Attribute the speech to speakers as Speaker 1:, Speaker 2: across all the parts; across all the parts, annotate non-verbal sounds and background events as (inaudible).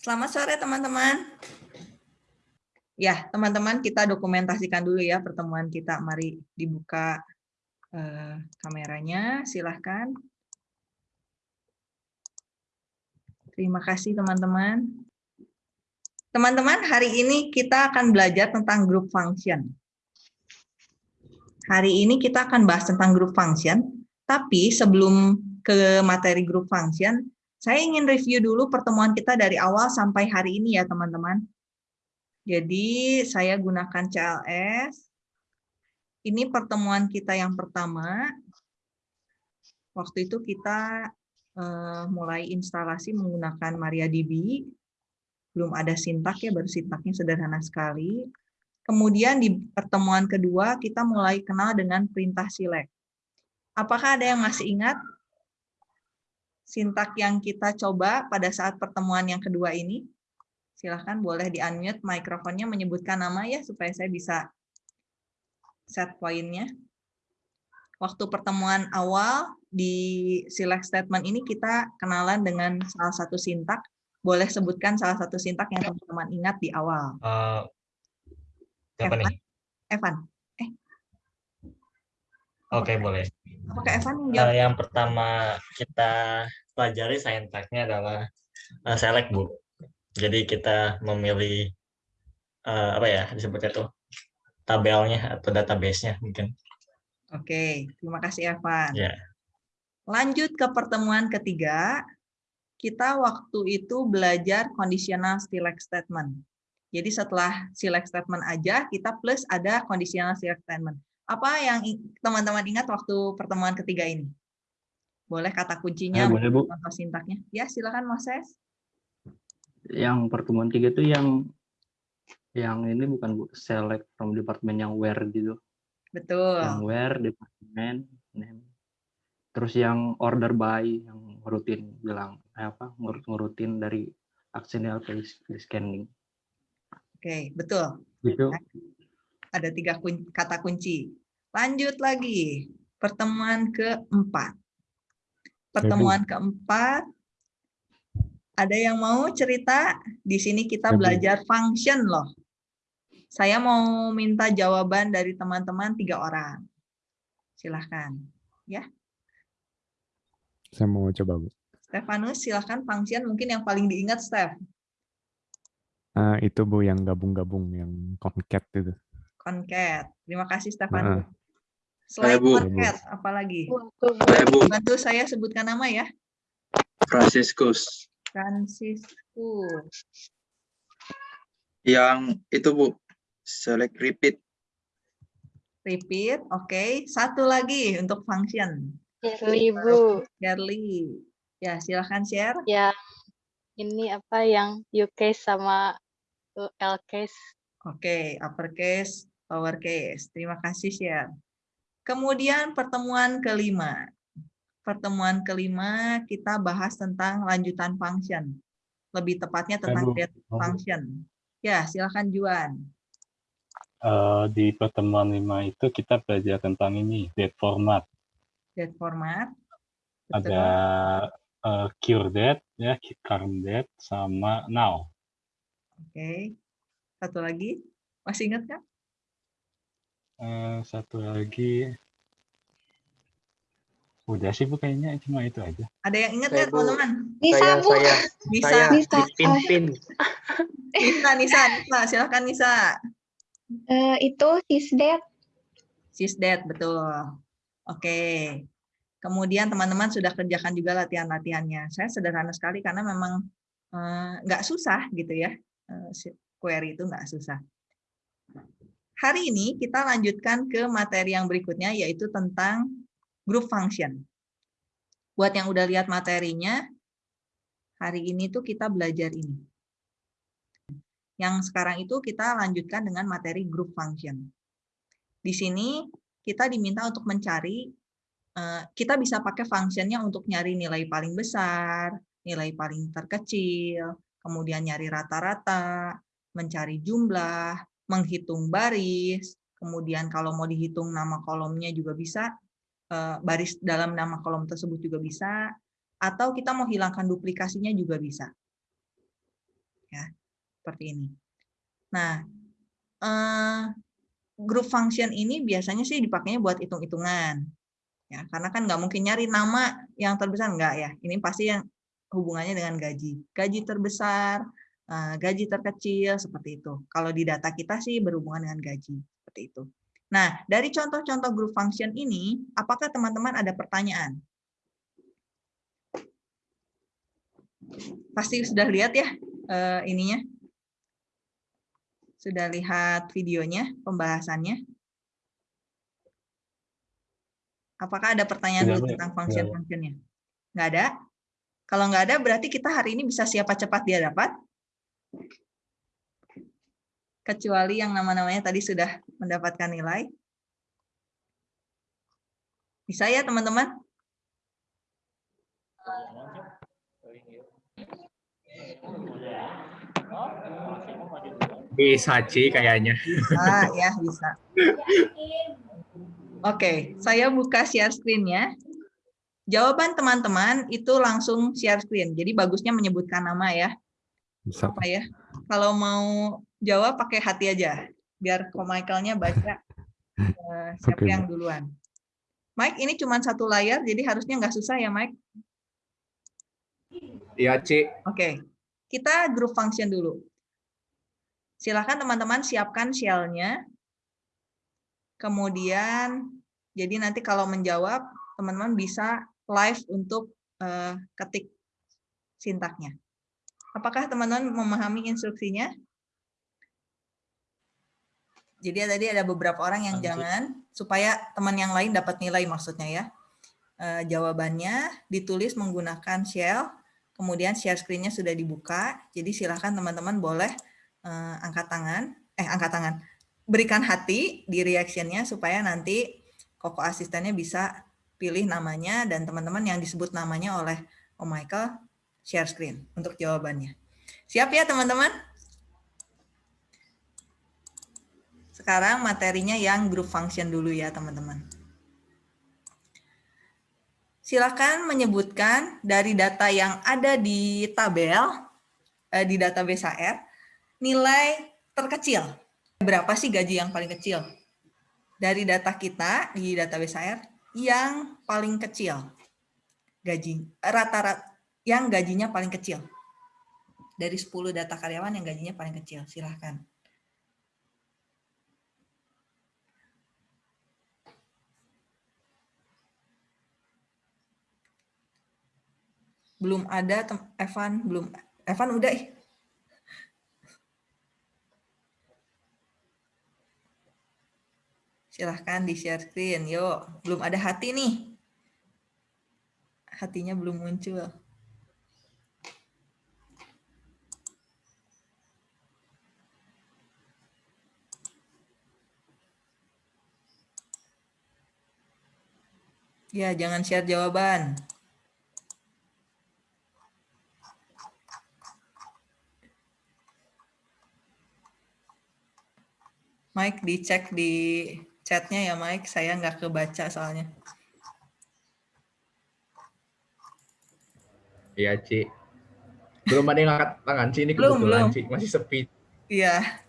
Speaker 1: Selamat sore teman-teman. Ya, teman-teman kita dokumentasikan dulu ya pertemuan kita. Mari dibuka eh, kameranya, silahkan. Terima kasih teman-teman. Teman-teman, hari ini kita akan belajar tentang group function. Hari ini kita akan bahas tentang group function, tapi sebelum ke materi group function, saya ingin review dulu pertemuan kita dari awal sampai hari ini ya teman-teman. Jadi saya gunakan CLS. Ini pertemuan kita yang pertama. Waktu itu kita uh, mulai instalasi menggunakan MariaDB. Belum ada sintak ya, baru sintaknya sederhana sekali. Kemudian di pertemuan kedua kita mulai kenal dengan perintah select. Apakah ada yang masih ingat sintak yang kita coba pada saat pertemuan yang kedua ini. Silahkan boleh di-unmute mikrofonnya menyebutkan nama ya, supaya saya bisa set poinnya. Waktu pertemuan awal di select statement ini kita kenalan dengan salah satu sintak. Boleh sebutkan salah satu sintak yang teman-teman ingat di awal. Uh,
Speaker 2: siapa
Speaker 1: Evan?
Speaker 2: nih?
Speaker 1: Evan.
Speaker 2: Oke, okay, boleh.
Speaker 1: Apakah Evan
Speaker 2: yang jawab? Uh, yang pertama kita pelajari sintaknya adalah uh, select bu. Jadi kita memilih uh, apa ya disebutnya tuh tabelnya atau database-nya mungkin.
Speaker 1: Oke, terima kasih Evan.
Speaker 2: Yeah.
Speaker 1: Lanjut ke pertemuan ketiga, kita waktu itu belajar conditional select statement. Jadi setelah select statement aja, kita plus ada conditional select statement. Apa yang teman-teman ingat waktu pertemuan ketiga ini? Boleh kata kuncinya,
Speaker 3: ya, boleh, Bu.
Speaker 1: contoh sintaknya. Ya, silakan Moses.
Speaker 3: Yang pertemuan tiga itu yang yang ini bukan Bu, select from department yang where gitu.
Speaker 1: Betul.
Speaker 3: Yang where, department, name. Terus yang order by, yang rutin bilang eh, apa ngurut-ngurutin dari actionnya ke scanning.
Speaker 1: Oke, betul.
Speaker 3: Gitu.
Speaker 1: Ada tiga kun kata kunci. Lanjut lagi, pertemuan keempat. Pertemuan keempat, ada yang mau cerita? Di sini kita belajar function loh. Saya mau minta jawaban dari teman-teman tiga orang. Silahkan. Ya.
Speaker 4: Saya mau coba, Bu.
Speaker 1: Stefanus, silahkan function mungkin yang paling diingat, Steph.
Speaker 4: Uh, itu Bu yang gabung-gabung, yang concat itu.
Speaker 1: Concat. Terima kasih, Stefanus. Uh. Selain Bu. market, apalagi?
Speaker 5: Saya, Bu.
Speaker 1: Bantu saya sebutkan nama ya.
Speaker 5: Franciscus.
Speaker 1: Franciscus.
Speaker 5: Yang itu Bu, select repeat.
Speaker 1: Repeat, oke. Okay. Satu lagi untuk function.
Speaker 6: Shirley, Bu.
Speaker 1: Shirley. Ya, silahkan share.
Speaker 6: Ya, ini apa yang UK sama L case.
Speaker 1: Oke, okay, uppercase, lowercase. Terima kasih share. Kemudian pertemuan kelima. Pertemuan kelima kita bahas tentang lanjutan function. Lebih tepatnya tentang get function. Ya, silakan Juan.
Speaker 7: Uh, di pertemuan lima itu kita belajar tentang ini, date format.
Speaker 1: Date format.
Speaker 7: Betul. Ada uh, cure date, ya, current date, sama now.
Speaker 1: Oke. Okay. Satu lagi, masih ingat kan?
Speaker 7: Uh, satu lagi. Udah sih Bu kayaknya cuma itu aja.
Speaker 1: Ada yang ingat nggak teman-teman?
Speaker 6: Bisa
Speaker 5: saya,
Speaker 6: Bu.
Speaker 5: Saya,
Speaker 1: Nisa.
Speaker 5: saya
Speaker 6: Nisa.
Speaker 5: Pimpin.
Speaker 1: Nisa, Nisa, Nisa, silakan Nisa.
Speaker 6: Uh, itu sisdet.
Speaker 1: Sisdet, betul. Oke. Kemudian teman-teman sudah kerjakan juga latihan-latihannya. Saya sederhana sekali karena memang nggak uh, susah gitu ya. Uh, query itu nggak susah. Hari ini kita lanjutkan ke materi yang berikutnya, yaitu tentang group function. Buat yang udah lihat materinya, hari ini tuh kita belajar ini. Yang sekarang itu kita lanjutkan dengan materi group function. Di sini kita diminta untuk mencari, eh, kita bisa pakai functionnya untuk nyari nilai paling besar, nilai paling terkecil, kemudian nyari rata-rata, mencari jumlah, menghitung baris, kemudian kalau mau dihitung nama kolomnya juga bisa, eh, baris dalam nama kolom tersebut juga bisa, atau kita mau hilangkan duplikasinya juga bisa. ya seperti ini. Nah, eh, group function ini biasanya sih dipakainya buat hitung-hitungan, ya karena kan nggak mungkin nyari nama yang terbesar nggak ya. Ini pasti yang hubungannya dengan gaji, gaji terbesar, gaji terkecil seperti itu. Kalau di data kita sih berhubungan dengan gaji seperti itu. Nah, dari contoh-contoh group function ini, apakah teman-teman ada pertanyaan? Pasti sudah lihat ya eh, ininya. Sudah lihat videonya, pembahasannya. Apakah ada pertanyaan dulu tentang function-functionnya? Nggak ada? Kalau nggak ada, berarti kita hari ini bisa siapa cepat dia dapat. Kecuali yang nama-namanya tadi sudah mendapatkan nilai. Bisa ya, teman-teman?
Speaker 8: Bisa, Ci, kayaknya.
Speaker 1: Ah, ya, bisa. Oke, saya buka share screen-nya. Jawaban teman-teman itu langsung share screen. Jadi bagusnya menyebutkan nama ya.
Speaker 4: Bisa.
Speaker 1: Apa ya? Kalau mau jawab pakai hati aja. Biar ko Michael-nya baca eh, (laughs) siapa
Speaker 4: Oke,
Speaker 1: yang duluan. Mike, ini cuma satu layar, jadi harusnya nggak susah ya, Mike?
Speaker 8: Iya, Ci.
Speaker 1: Oke, kita group function dulu. Silakan teman-teman siapkan shell-nya. Kemudian, jadi nanti kalau menjawab, teman-teman bisa live untuk eh, ketik sintaknya. Apakah teman-teman memahami instruksinya? Jadi tadi ada beberapa orang yang
Speaker 2: Lanjut.
Speaker 1: jangan, supaya teman yang lain dapat nilai maksudnya ya. Eh, jawabannya ditulis menggunakan shell, kemudian share screen-nya sudah dibuka, jadi silahkan teman-teman boleh eh, angkat tangan, eh angkat tangan, berikan hati di reaction-nya supaya nanti koko asistennya bisa pilih namanya dan teman-teman yang disebut namanya oleh Om Michael share screen untuk jawabannya. Siap ya teman-teman? Sekarang materinya yang group function dulu ya teman-teman. Silakan menyebutkan dari data yang ada di tabel, eh, di database HR, nilai terkecil. Berapa sih gaji yang paling kecil? Dari data kita di database HR, yang paling kecil. Gaji, rata-rata, yang gajinya paling kecil. Dari 10 data karyawan yang gajinya paling kecil, silahkan. Belum ada, Evan, belum. Evan udah ih. Silahkan di share screen, yuk. Belum ada hati nih. Hatinya belum muncul. Ya, jangan share jawaban. Mike dicek di chatnya ya Mike, saya nggak kebaca soalnya.
Speaker 8: Iya, Ci. Belum ada yang angkat tangan, Ci. Ini
Speaker 1: Belum,
Speaker 8: kebetulan,
Speaker 1: belum.
Speaker 8: Ci. Masih sepi.
Speaker 1: Iya.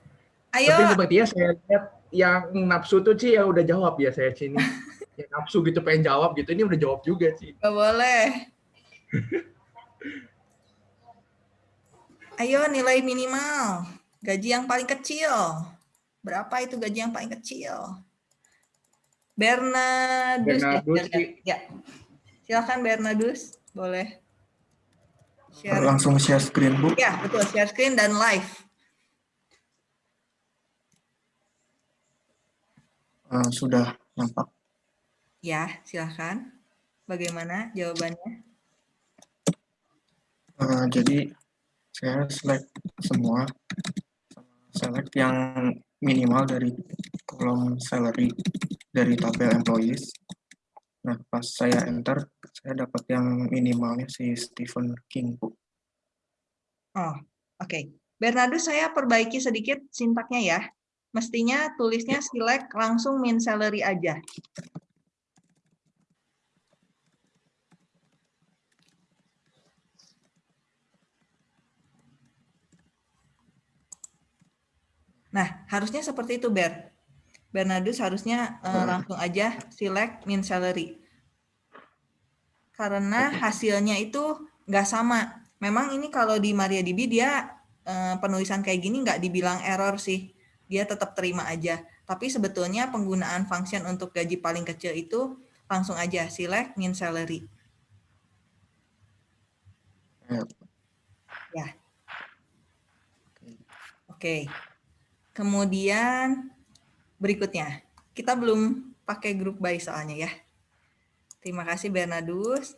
Speaker 8: Tapi
Speaker 1: Ayo,
Speaker 8: sepertinya saya lihat yang nafsu tuh, Ci, yang udah jawab ya saya, Ci. Ini. (laughs) yang nafsu gitu, pengen jawab gitu. Ini udah jawab juga, Ci.
Speaker 1: nggak boleh. (laughs) Ayo nilai minimal. Gaji yang paling kecil. Berapa itu gaji yang paling kecil? Bernadus. ya,
Speaker 8: Bernadus, Ci.
Speaker 1: ya. Silakan Bernadus, boleh. Share.
Speaker 5: Langsung share screen, Bu.
Speaker 1: Ya, betul. Share screen dan live.
Speaker 5: Eh, sudah nampak.
Speaker 1: Ya, silahkan. Bagaimana jawabannya?
Speaker 5: Eh, jadi saya select semua, select yang minimal dari kolom salary dari tabel employees. Nah, pas saya enter, saya dapat yang minimalnya si Stephen King, Bu.
Speaker 1: Oh, oke. Bernardo, saya perbaiki sedikit sintaknya ya. Mestinya tulisnya select langsung min salary aja. Nah, harusnya seperti itu, Ber. Bernardus harusnya uh, langsung aja select min salary. Karena hasilnya itu nggak sama. Memang ini kalau di MariaDB dia uh, penulisan kayak gini nggak dibilang error sih. Dia tetap terima aja. Tapi sebetulnya penggunaan function untuk gaji paling kecil itu langsung aja select min salary. Ya. Oke. Kemudian berikutnya. Kita belum pakai grup by soalnya ya. Terima kasih Bernadus.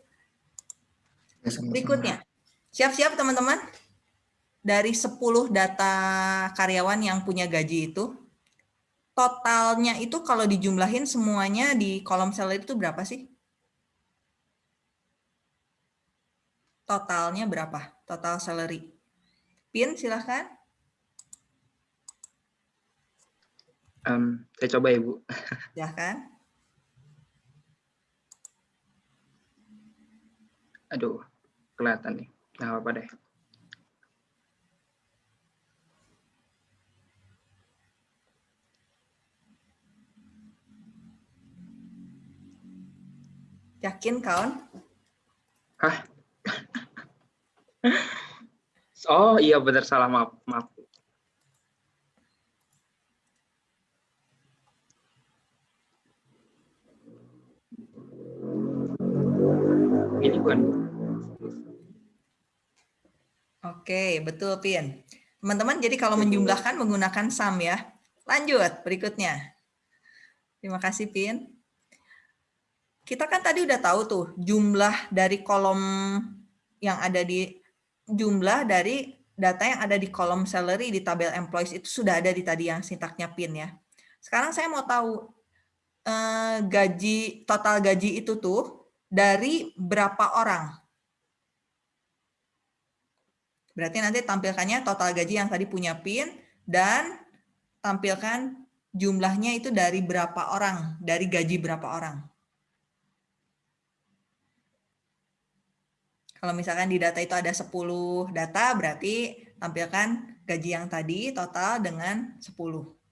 Speaker 5: Ya.
Speaker 1: Berikutnya. Siap-siap teman-teman. Dari 10 data karyawan yang punya gaji itu, totalnya itu kalau dijumlahin semuanya di kolom salary itu berapa sih? Totalnya berapa? Total salary. Pin, silahkan.
Speaker 9: Em, saya coba ya Bu.
Speaker 1: Silahkan.
Speaker 9: Aduh, kelihatan nih. Nah, apa deh.
Speaker 1: Yakin kawan?
Speaker 9: Hah? (laughs) Oh iya benar salah maaf maaf. Bu.
Speaker 1: Oke, betul Pin. Teman-teman, jadi kalau menjumlahkan menggunakan sum ya. Lanjut, berikutnya. Terima kasih Pin. Kita kan tadi udah tahu tuh jumlah dari kolom yang ada di jumlah dari data yang ada di kolom salary di tabel employees itu sudah ada di tadi yang sintaknya Pin ya. Sekarang saya mau tahu eh, gaji total gaji itu tuh dari berapa orang? Berarti nanti tampilkannya total gaji yang tadi punya PIN dan tampilkan jumlahnya itu dari berapa orang, dari gaji berapa orang. Kalau misalkan di data itu ada 10 data, berarti tampilkan gaji yang tadi total dengan 10.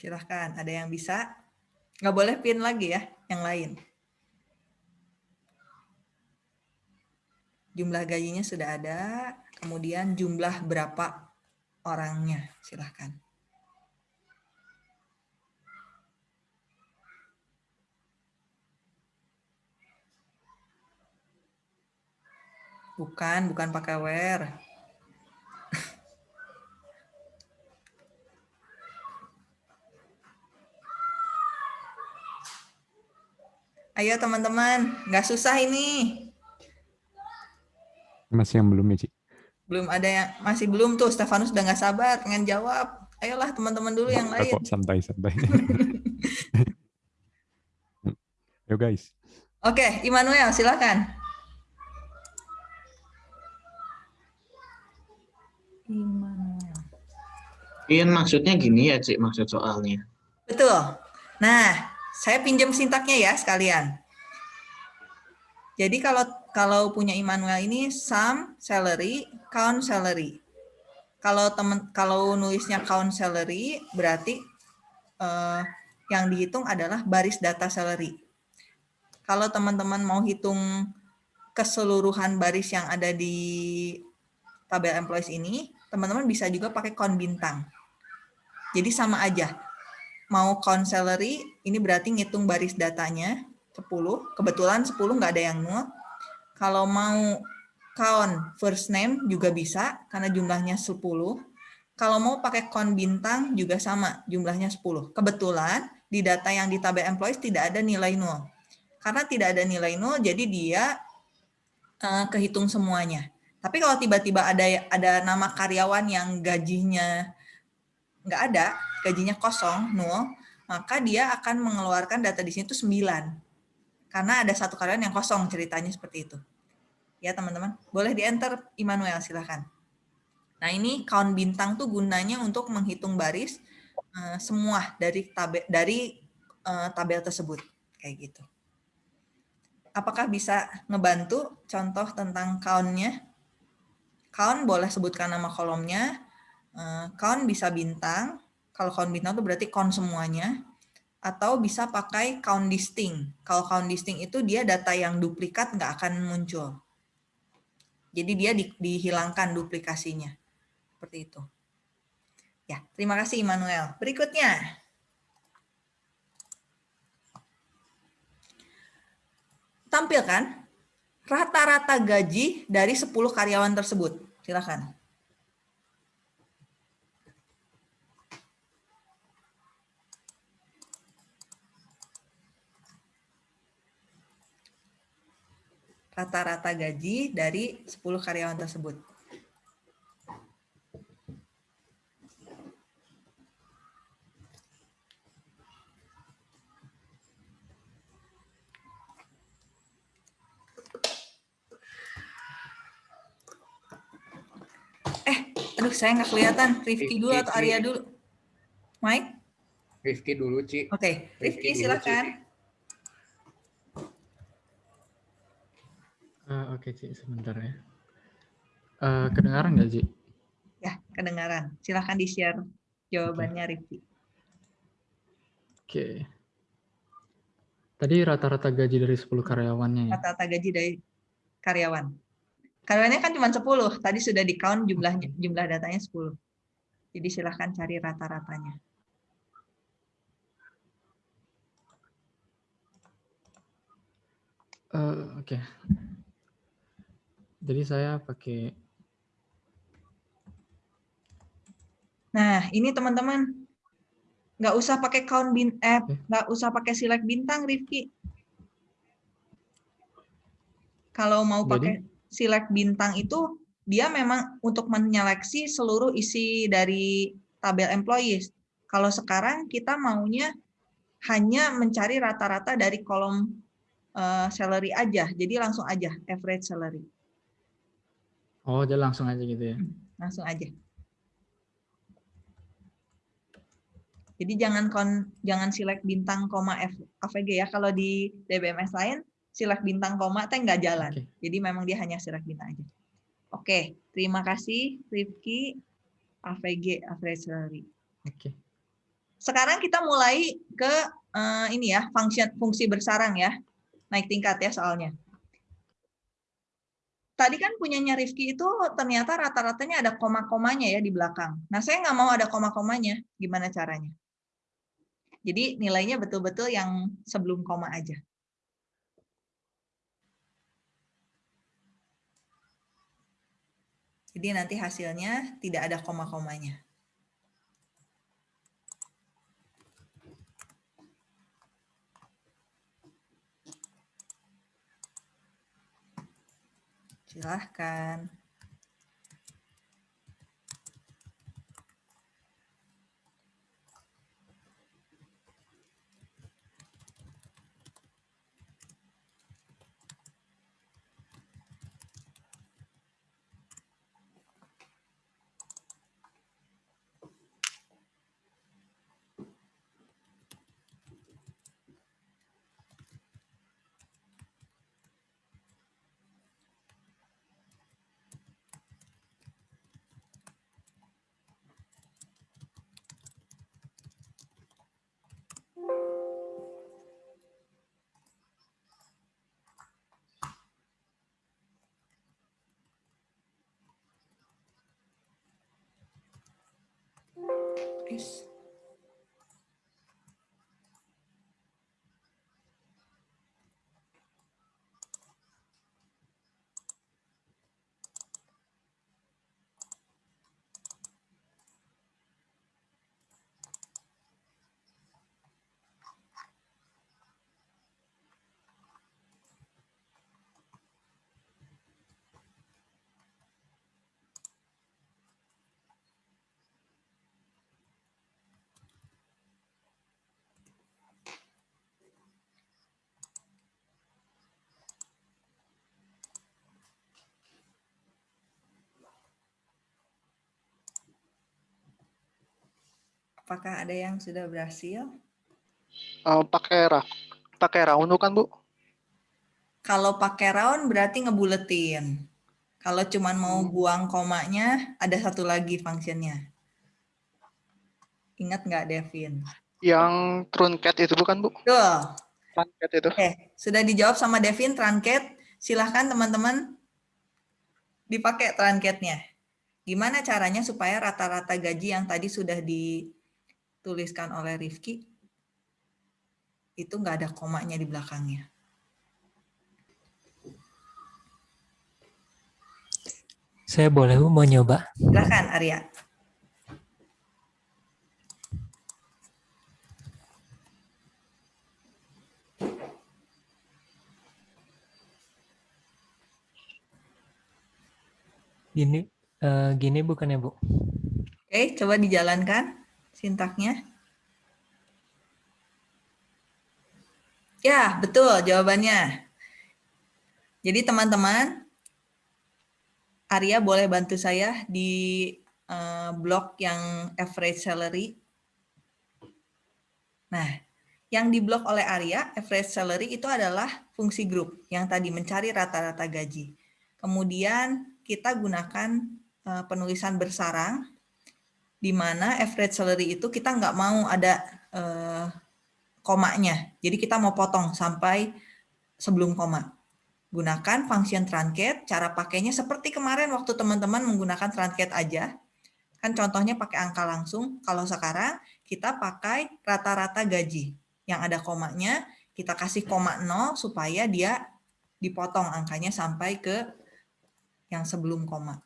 Speaker 1: Silahkan, ada yang bisa? Nggak boleh pin lagi ya, yang lain. Jumlah gajinya sudah ada, kemudian jumlah berapa orangnya, silahkan. Bukan, bukan pakai where. Ayo teman-teman, nggak susah ini.
Speaker 4: Masih yang belum ya, Ci?
Speaker 1: Belum ada yang masih belum tuh. Stefanus udah nggak sabar pengen jawab. Ayolah teman-teman dulu yang lain.
Speaker 4: kok, santai, santai. Yo guys.
Speaker 1: Oke, Immanuel silakan. Immanuel.
Speaker 10: Iya maksudnya gini ya Cik, maksud soalnya.
Speaker 1: Betul. Nah, saya pinjam sintaknya ya sekalian. Jadi kalau kalau punya Immanuel ini sum salary, count salary. Kalau teman kalau nulisnya count salary berarti eh, yang dihitung adalah baris data salary. Kalau teman-teman mau hitung keseluruhan baris yang ada di tabel employees ini, teman-teman bisa juga pakai count bintang. Jadi sama aja. Mau count salary, ini berarti ngitung baris datanya 10. Kebetulan 10 nggak ada yang nol. Kalau mau count first name juga bisa, karena jumlahnya 10. Kalau mau pakai count bintang juga sama, jumlahnya 10. Kebetulan di data yang di tabel employees tidak ada nilai nol. Karena tidak ada nilai nol, jadi dia uh, kehitung semuanya. Tapi kalau tiba-tiba ada ada nama karyawan yang gajinya nggak ada, gajinya kosong, nol, maka dia akan mengeluarkan data di sini itu 9. Karena ada satu karyawan yang kosong ceritanya seperti itu. Ya teman-teman, boleh di-enter Immanuel silahkan. Nah ini count bintang tuh gunanya untuk menghitung baris uh, semua dari tabel dari eh, tabel tersebut kayak gitu. Apakah bisa ngebantu contoh tentang count-nya? Count boleh sebutkan nama kolomnya. Eh, Count bisa bintang. Kalau count bintang itu berarti count semuanya. Atau bisa pakai count distinct. Kalau count distinct itu dia data yang duplikat nggak akan muncul. Jadi dia di- dihilangkan duplikasinya. Seperti itu. Ya, terima kasih Immanuel. Berikutnya. Tampilkan rata-rata gaji dari 10 karyawan tersebut. Silakan. Rata-rata gaji dari 10 karyawan tersebut. Eh, aduh saya nggak kelihatan. Rifki dulu atau Arya dulu? Mike?
Speaker 8: Rifki dulu, Ci.
Speaker 1: Oke,
Speaker 8: Rifki
Speaker 1: Rifki
Speaker 8: dulu,
Speaker 11: Eh, Oke, Ci, sebentar ya. Eh, kedengaran nggak, Ci?
Speaker 1: Ya, kedengaran. Silakan di-share jawabannya Rifki.
Speaker 11: Oke. Tadi rata-rata gaji dari 10 karyawannya ya?
Speaker 1: Rata-rata gaji dari karyawan. Karyawannya kan cuma 10, tadi sudah di-count jumlahnya, jumlah datanya 10. Jadi silahkan cari rata-ratanya.
Speaker 11: Eh, Oke. Jadi saya pakai
Speaker 1: Nah, ini teman-teman, nggak usah pakai count bin app, nggak usah pakai select bintang, Rifki. Kalau mau
Speaker 11: Jadi?
Speaker 1: pakai select bintang itu, dia memang untuk menyeleksi seluruh isi dari tabel employees. Kalau sekarang kita maunya hanya mencari rata-rata dari kolom eh, salary aja, jadi langsung aja average salary,
Speaker 11: Oh, jadi langsung aja gitu ya.
Speaker 1: langsung aja. Jadi jangan kon, jangan select bintang koma F, AVG ya. Kalau di DBMS lain select bintang koma teh nggak jalan. Jadi memang dia hanya select bintang aja. Oke, terima kasih Rifki AVG average salary.
Speaker 11: Oke.
Speaker 1: Sekarang kita mulai ke eh, ini ya, fungsi fungsi bersarang ya. Naik tingkat ya soalnya. Tadi kan punyanya Rifki itu ternyata rata-ratanya ada koma-komanya ya di belakang. Nah, saya nggak mau ada koma-komanya. Gimana caranya? Jadi nilainya betul-betul yang sebelum koma aja. Jadi nanti hasilnya tidak ada koma-komanya. Silahkan. Yes. Apakah ada yang sudah berhasil?
Speaker 12: Eh, pakai ra pakai round bukan, Bu?
Speaker 1: Kalau pakai round berarti ngebuletin. Kalau cuman mau buang komanya, ada satu lagi fungsinya. Ingat nggak, Devin?
Speaker 12: Yang truncat itu bukan, Bu?
Speaker 1: Betul.
Speaker 12: Truncat itu.
Speaker 1: Oke, sudah dijawab sama Devin, truncat. Silahkan teman-teman dipakai truncatnya. Gimana caranya supaya rata-rata gaji yang tadi sudah dituliskan oleh Rifki, itu nggak ada komanya di belakangnya.
Speaker 13: Saya boleh Bu mau nyoba?
Speaker 1: Silahkan, Arya.
Speaker 13: Gini, eh, gini bukan ya Bu?
Speaker 1: Oke, coba dijalankan sintaknya. Ya, betul jawabannya. Jadi teman-teman, Arya boleh bantu saya di eh, blok yang average salary. Nah, yang di blok oleh Arya, average salary itu adalah fungsi grup yang tadi mencari rata-rata gaji. Kemudian kita gunakan eh, penulisan bersarang, di mana average salary itu kita nggak mau ada eh, komanya. Jadi kita mau potong sampai sebelum koma. Gunakan function truncate, cara pakainya seperti kemarin waktu teman-teman menggunakan truncate aja. Kan contohnya pakai angka langsung. Kalau sekarang kita pakai rata-rata gaji. Yang ada komanya, kita kasih koma 0 supaya dia dipotong angkanya sampai ke yang sebelum koma.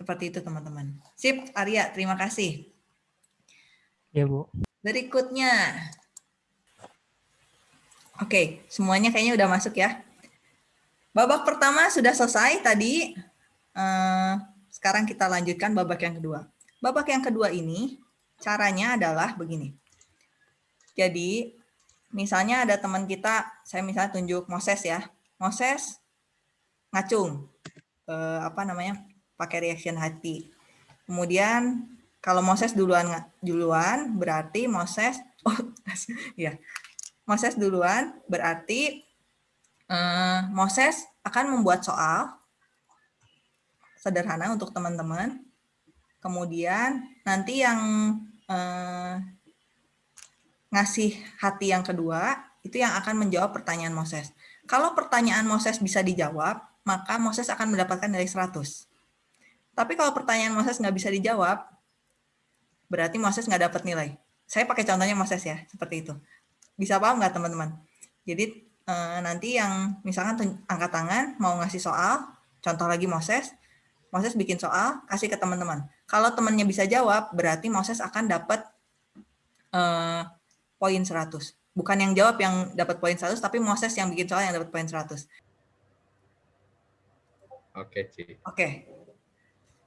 Speaker 1: Seperti itu teman-teman. Sip, Arya, terima kasih.
Speaker 13: Ya Bu.
Speaker 1: Berikutnya. Oke, semuanya kayaknya udah masuk ya. Babak pertama sudah selesai tadi. Eh, sekarang kita lanjutkan babak yang kedua. Babak yang kedua ini caranya adalah begini. Jadi, misalnya ada teman kita, saya misalnya tunjuk Moses ya. Moses ngacung. Eh, apa namanya? Pakai reaction hati. Kemudian kalau Moses duluan duluan berarti Moses (laughs) oh ya. Moses duluan berarti eh, Moses akan membuat soal sederhana untuk teman-teman. Kemudian nanti yang eh, ngasih hati yang kedua itu yang akan menjawab pertanyaan Moses. Kalau pertanyaan Moses bisa dijawab, maka Moses akan mendapatkan nilai 100. Tapi kalau pertanyaan Moses nggak bisa dijawab, berarti Moses nggak dapat nilai. Saya pakai contohnya Moses ya, seperti itu. Bisa paham nggak teman-teman? Jadi eh, nanti yang misalkan angkat tangan mau ngasih soal, contoh lagi Moses, Moses bikin soal, kasih ke teman-teman. Kalau temannya bisa jawab, berarti Moses akan dapat eh, poin 100. Bukan yang jawab yang dapat poin 100, tapi Moses yang bikin soal yang dapat poin 100.
Speaker 14: Oke, Ci.
Speaker 1: Oke.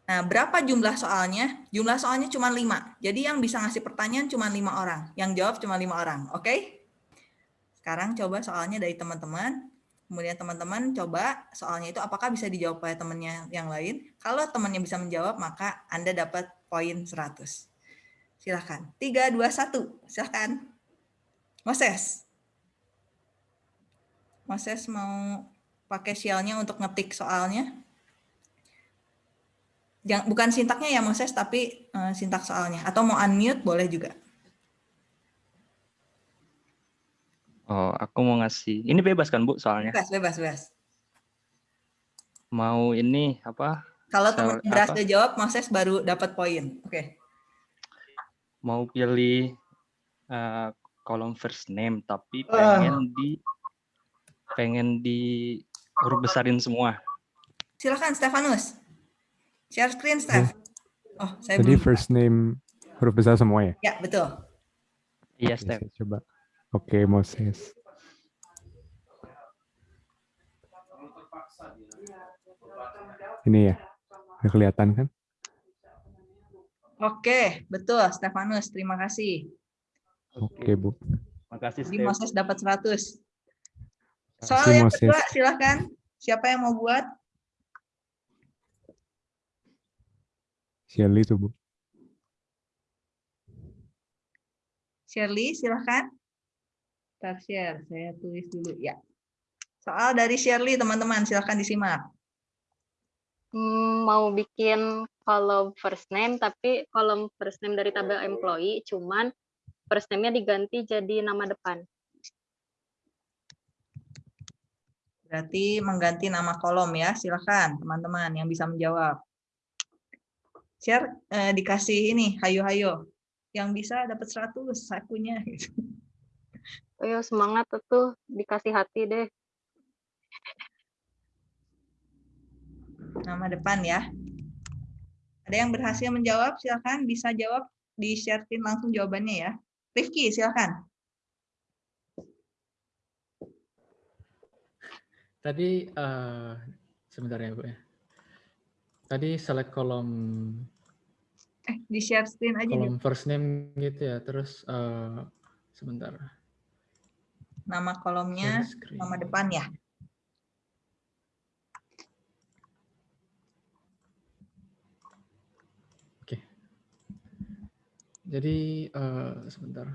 Speaker 1: Nah, berapa jumlah soalnya? Jumlah soalnya cuma 5. Jadi yang bisa ngasih pertanyaan cuma 5 orang. Yang jawab cuma 5 orang. Oke? Sekarang coba soalnya dari teman-teman. Kemudian teman-teman coba soalnya itu apakah bisa dijawab oleh temannya yang lain. Kalau temannya bisa menjawab, maka Anda dapat poin 100. Silahkan. 3, 2, 1. Silahkan. Moses. Moses mau pakai shell-nya untuk ngetik soalnya. Jangan, bukan sintaknya ya Moses, tapi uh, sintak soalnya. Atau mau unmute boleh juga.
Speaker 3: Oh, aku mau ngasih. Ini bebas kan Bu soalnya?
Speaker 1: Bebas, bebas, bebas.
Speaker 3: Mau ini apa?
Speaker 1: Kalau teman berhasil
Speaker 3: apa?
Speaker 1: jawab, Moses baru dapat poin. Oke.
Speaker 3: Mau pilih eh, kolom first name tapi
Speaker 1: Ah.
Speaker 3: pengen di pengen di huruf besarin semua.
Speaker 1: Silakan Stefanus. Share screen, Steph. Oh, saya
Speaker 4: Jadi
Speaker 1: belum.
Speaker 4: first name huruf besar semua ya?
Speaker 1: Ya, betul.
Speaker 3: Iya,
Speaker 4: Oke,
Speaker 3: Steph.
Speaker 4: saya coba. Oke, Moses. Ini ya, udah kelihatan kan?
Speaker 1: Oke, betul Stefanus. Terima kasih.
Speaker 4: Oke, Bu.
Speaker 3: Makasih,
Speaker 1: Jadi
Speaker 3: Steph.
Speaker 1: Moses dapat 100.
Speaker 4: Makasih,
Speaker 1: Soal yang
Speaker 4: Moses.
Speaker 1: kedua, silakan. Siapa yang mau buat?
Speaker 4: Shirley tuh, Bu.
Speaker 1: Shirley, silakan. Start share, saya tulis dulu ya. Soal dari Shirley teman-teman, silahkan disimak.
Speaker 6: Hmm, mau bikin kolom first name, tapi kolom first name dari tabel employee, cuman first name-nya diganti jadi nama depan.
Speaker 1: Berarti mengganti nama kolom ya, silahkan teman-teman yang bisa menjawab. Share eh, dikasih ini, hayo-hayo. Yang bisa dapat 100 sakunya. Gitu.
Speaker 6: Ayo semangat tuh, dikasih hati deh.
Speaker 1: Nama depan ya. Ada yang berhasil menjawab, silahkan bisa jawab di share screen langsung jawabannya ya. Rifki, silahkan.
Speaker 11: Tadi eh, sebentar ya Bu ya. Tadi select kolom
Speaker 1: Eh, di share screen aja
Speaker 11: kolom
Speaker 1: nih.
Speaker 11: first name gitu ya. Terus eh, sebentar.
Speaker 1: Nama kolomnya, nama depan ya.
Speaker 11: Oke. Jadi eh, sebentar.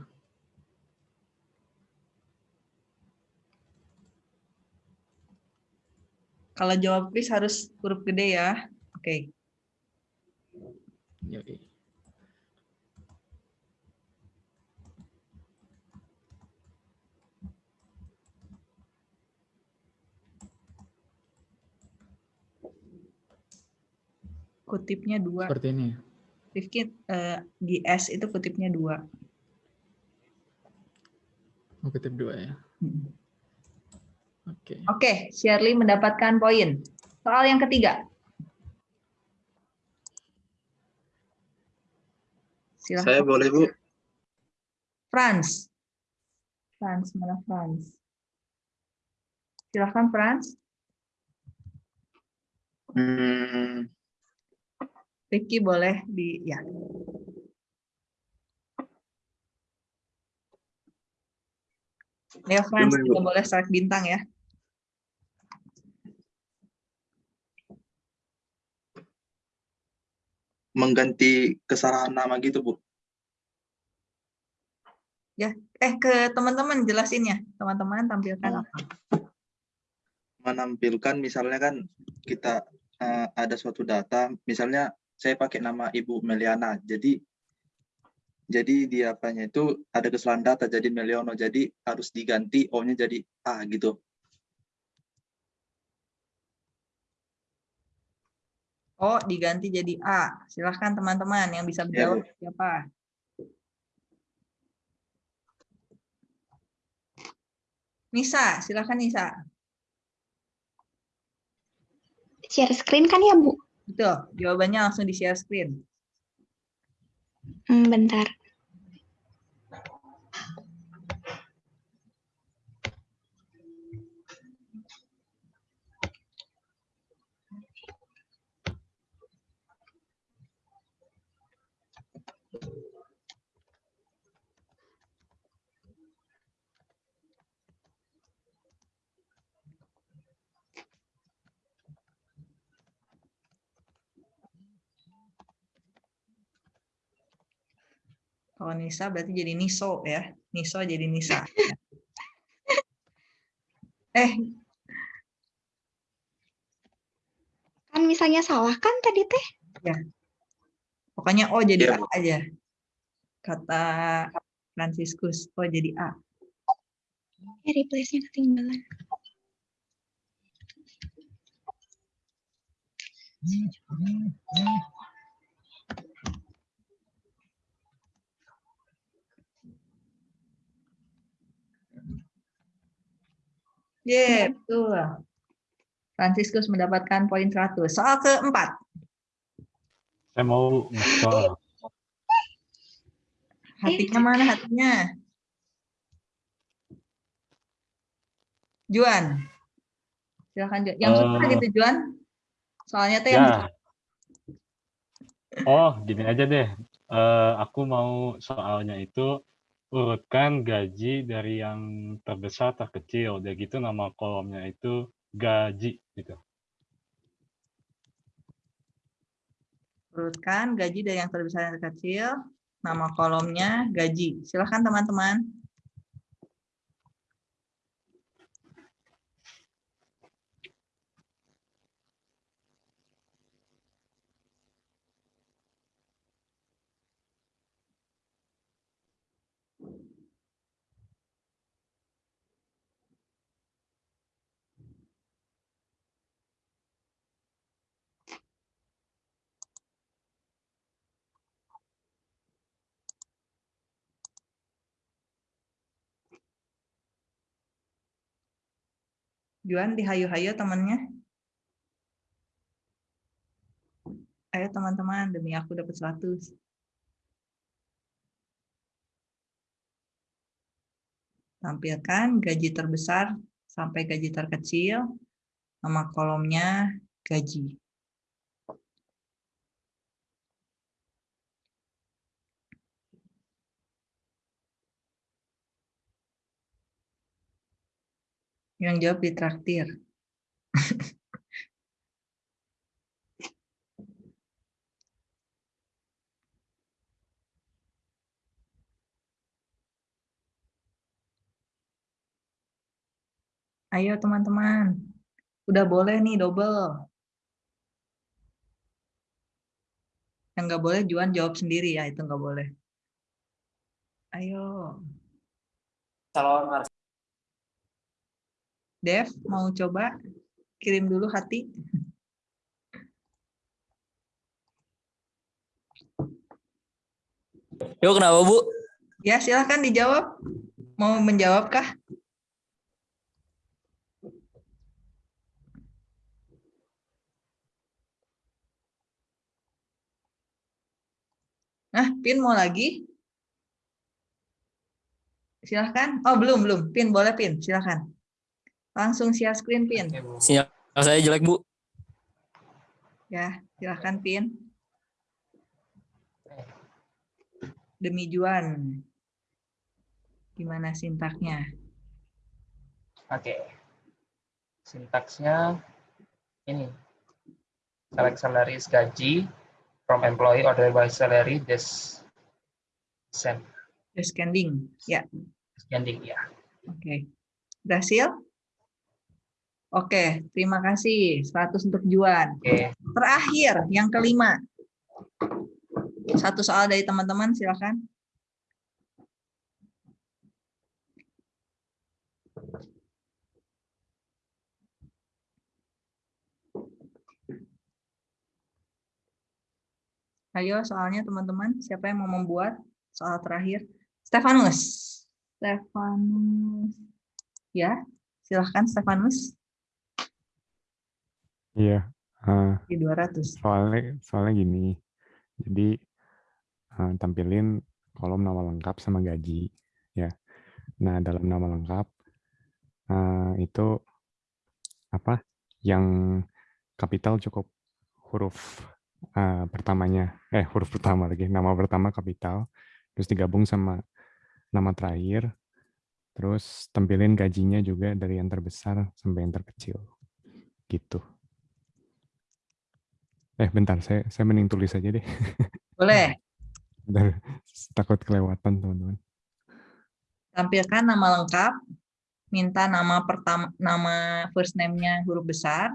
Speaker 1: Kalau jawab quiz harus huruf gede ya. Oke.
Speaker 11: Yoi.
Speaker 1: Kutipnya dua.
Speaker 11: Seperti ini.
Speaker 1: Rifki di S itu kutipnya dua.
Speaker 11: Mau kutip dua ya.
Speaker 1: Hmm.
Speaker 11: Oke.
Speaker 1: Oke, Shirley mendapatkan poin. Soal yang ketiga. Silahkan.
Speaker 10: Saya boleh, Bu?
Speaker 1: Franz. Franz, mana Franz? Silahkan Franz.
Speaker 10: Hmm,
Speaker 1: Ricky boleh di ya. Ya Franz juga boleh select bintang ya.
Speaker 10: Mengganti kesalahan nama gitu, Bu.
Speaker 1: Ya, eh ke teman-teman jelasinnya. Teman-teman tampilkan apa?
Speaker 10: Menampilkan misalnya kan kita eh, ada suatu data, misalnya saya pakai nama Ibu Meliana. Jadi jadi di apanya itu ada kesalahan data jadi Meliono. Jadi harus diganti O-nya jadi A gitu.
Speaker 1: Oh, diganti jadi A. Silahkan teman-teman yang bisa
Speaker 10: Ya,
Speaker 1: menjawab siapa? Nisa, silahkan Nisa.
Speaker 14: Share screen kan ya, Bu?
Speaker 1: Betul, jawabannya langsung di share screen.
Speaker 14: Hmm, bentar.
Speaker 1: Kalau Nisa berarti jadi Niso ya. Niso jadi Nisa. eh,
Speaker 14: Kan misalnya salah kan tadi teh?
Speaker 1: ya. Pokoknya O jadi
Speaker 10: Iya,
Speaker 1: A aja. Kata Franciscus, O jadi A.
Speaker 14: Ya, replace-nya ketinggalan.
Speaker 1: Ye, betul. Franciscus mendapatkan poin 100. Soal keempat.
Speaker 7: Saya mau soal.
Speaker 1: Hatinya mana hatinya? Juan. Silakan Juan. Yang suka
Speaker 7: Eh,
Speaker 1: gitu Juan. Soalnya tuh yang
Speaker 7: Ya. Oh, gini aja deh. Eh, aku mau soalnya itu urutkan gaji dari yang terbesar terkecil. Udah gitu nama kolomnya itu gaji gitu.
Speaker 1: urutkan gaji dari yang terbesar yang terkecil. Nama kolomnya gaji. Silakan teman-teman. Juan dihayu-hayu temannya. Ayo teman-teman, demi aku dapat 100. Tampilkan gaji terbesar sampai gaji terkecil, nama kolomnya gaji. Yang jawab ditraktir. (laughs) Ayo teman-teman, udah boleh nih double. Yang nggak boleh Juan jawab sendiri ya, itu nggak boleh. Ayo. Dev, mau coba? Kirim dulu hati.
Speaker 15: Yo kenapa Bu?
Speaker 1: Ya, silahkan dijawab. Mau menjawab kah? Nah, Pin mau lagi? Silahkan. Oh, belum, belum. Pin, boleh Pin. Silahkan. Langsung share screen, Pin.
Speaker 15: Sinyal saya jelek Bu.
Speaker 1: Ya, silahkan Pin. Demi Juan. Gimana sintaknya?
Speaker 9: Oke. Sintaksnya ini. Select salaries gaji from employee ordered by salary this send
Speaker 1: Descending. Ya.
Speaker 9: sending ya.
Speaker 1: Oke. Berhasil? Oke, terima kasih. 100 untuk Juan.
Speaker 9: Oke.
Speaker 1: Terakhir, yang kelima. Satu soal dari teman-teman, silakan. Ayo soalnya teman-teman, siapa yang mau membuat soal terakhir? Stefanus. Stefanus. Ya, silahkan Stefanus.
Speaker 4: Iya. eh,
Speaker 1: Di 200.
Speaker 4: soalnya soalnya gini. Jadi eh, tampilin kolom nama lengkap sama gaji ya. Nah, dalam nama lengkap eh, itu apa? Yang kapital cukup huruf eh, pertamanya eh huruf pertama lagi, nama pertama kapital terus digabung sama nama terakhir terus tampilin gajinya juga dari yang terbesar sampai yang terkecil. Gitu. Eh bentar, saya saya mending tulis aja deh.
Speaker 1: Boleh. (laughs)
Speaker 4: Bentar, takut kelewatan teman-teman.
Speaker 1: Tampilkan nama lengkap, minta nama pertama nama first name-nya huruf besar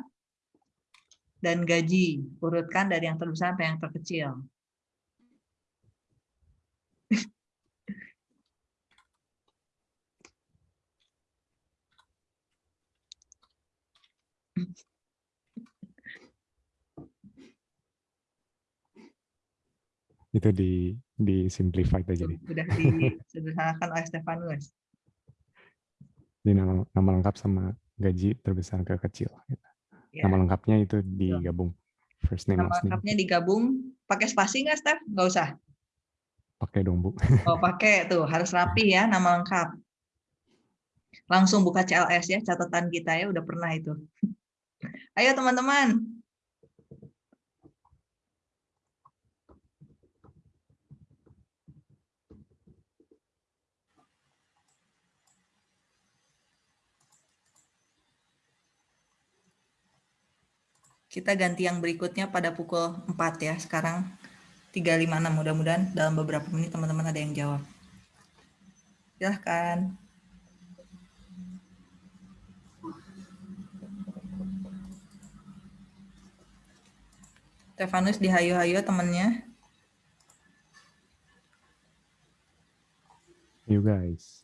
Speaker 1: dan gaji. Urutkan dari yang terbesar sampai yang terkecil. (laughs)
Speaker 4: Itu di di simplified aja deh.
Speaker 1: Sudah disederhanakan oleh Stefanus.
Speaker 4: Di nama, nama lengkap sama gaji terbesar ke kecil. gitu.
Speaker 1: Ya.
Speaker 4: Nama lengkapnya itu digabung. First name,
Speaker 1: Nama
Speaker 4: last name.
Speaker 1: lengkapnya digabung. Pakai spasi nggak, Steph? Nggak usah.
Speaker 4: Pakai dong, Bu.
Speaker 1: Oh, pakai tuh. Harus rapi ya nama lengkap. Langsung buka CLS ya, catatan kita ya. Udah pernah itu. Ayo teman-teman. Kita ganti yang berikutnya pada pukul 4 ya. Sekarang 3.56 mudah-mudahan dalam beberapa menit teman-teman ada yang jawab. Silahkan. Stefanus dihayu-hayu temennya.
Speaker 4: You guys.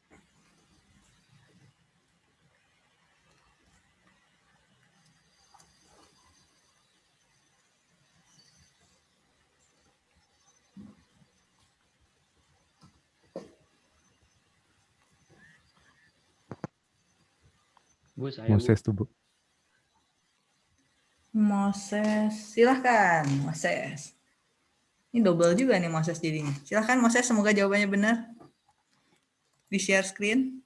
Speaker 3: Bu, saya,
Speaker 4: Moses tuh, Bu.
Speaker 1: Moses, silahkan Moses. Ini double juga nih Moses jadinya. Silahkan Moses, semoga jawabannya benar. Di share screen.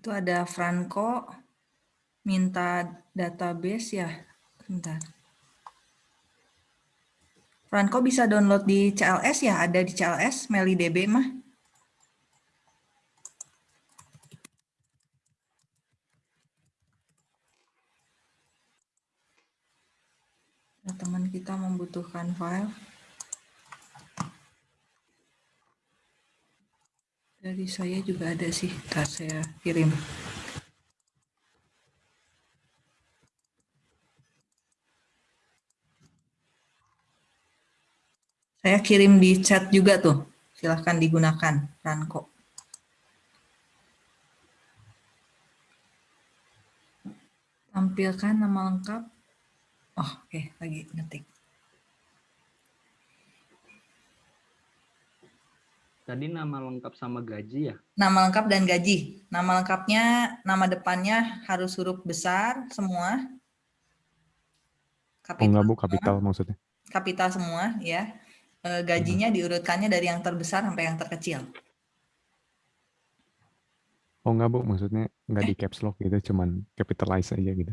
Speaker 1: Itu ada Franco minta database ya. Bentar. Franco bisa download di CLS ya? Ada di CLS, MeliDB mah. Teman kita membutuhkan file. Dari saya juga ada sih, Ntar saya kirim. Saya kirim di chat juga tuh. Silahkan digunakan, Ranko. Tampilkan nama lengkap. Oh, oke, lagi ngetik.
Speaker 3: Tadi nama lengkap sama gaji ya?
Speaker 1: Nama lengkap dan gaji. Nama lengkapnya, nama depannya harus huruf besar semua.
Speaker 4: Oh enggak Bu, kapital maksudnya.
Speaker 1: Kapital semua, ya. E, gajinya diurutkannya dari yang terbesar sampai yang terkecil.
Speaker 4: Oh enggak Bu, maksudnya enggak di caps lock gitu, cuman capitalize aja gitu.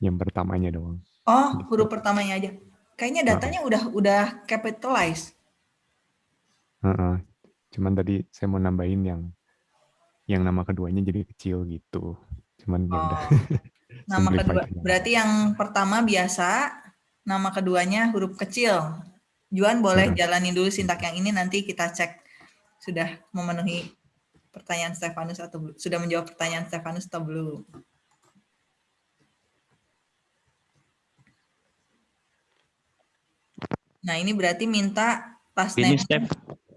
Speaker 4: Yang pertamanya doang.
Speaker 1: Oh, huruf pertamanya aja. Kayaknya datanya udah udah capitalize.
Speaker 4: Heeh. Cuman tadi saya mau nambahin yang yang nama keduanya jadi kecil gitu. Cuman ya udah. (laughs)
Speaker 1: Nama
Speaker 4: Simplified
Speaker 1: kedua,
Speaker 4: aja.
Speaker 1: berarti yang pertama biasa, nama keduanya huruf kecil. Juan boleh
Speaker 4: Hmm.
Speaker 1: jalanin dulu sintak yang ini, nanti kita cek sudah memenuhi pertanyaan Stefanus atau belum. Sudah menjawab pertanyaan Stefanus atau belum. Nah ini berarti minta last
Speaker 4: Ini,
Speaker 1: name
Speaker 4: Steph.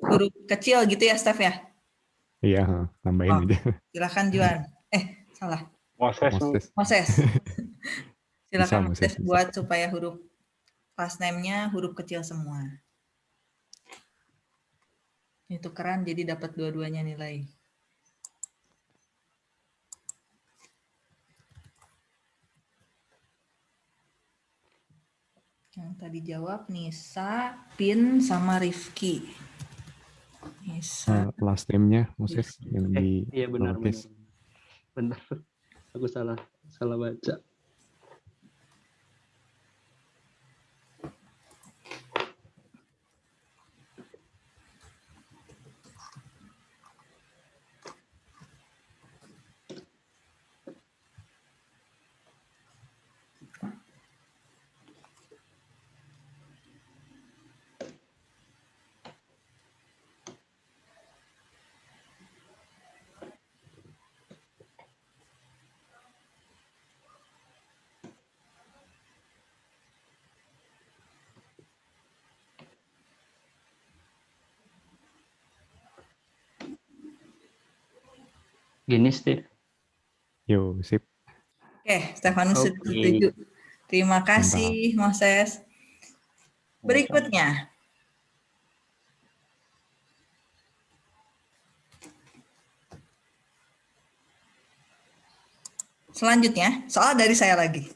Speaker 1: Huruf kecil gitu ya Steph ya?
Speaker 4: Iya, heeh, nambahin
Speaker 1: Oh.
Speaker 4: aja.
Speaker 1: Silahkan Juan. Eh salah.
Speaker 7: Moses.
Speaker 4: Moses.
Speaker 1: Moses. (laughs) Silakan
Speaker 4: Moses,
Speaker 1: Moses
Speaker 4: bisa.
Speaker 1: buat supaya huruf last name-nya huruf kecil semua. Itu keren jadi dapat dua-duanya nilai. Yang tadi jawab Nisa, Pin, sama Rifki. Nisa.
Speaker 4: Eh, last name-nya Moses yang
Speaker 3: Eh,
Speaker 4: di
Speaker 3: iya benar benar. Benar. Aku salah salah baca. Gini, Steve.
Speaker 4: Yo, sip.
Speaker 1: Oke, Stefanus sudah
Speaker 3: Oke.
Speaker 1: setuju. Terima kasih, Moses. Berikutnya. Selanjutnya, soal dari saya lagi.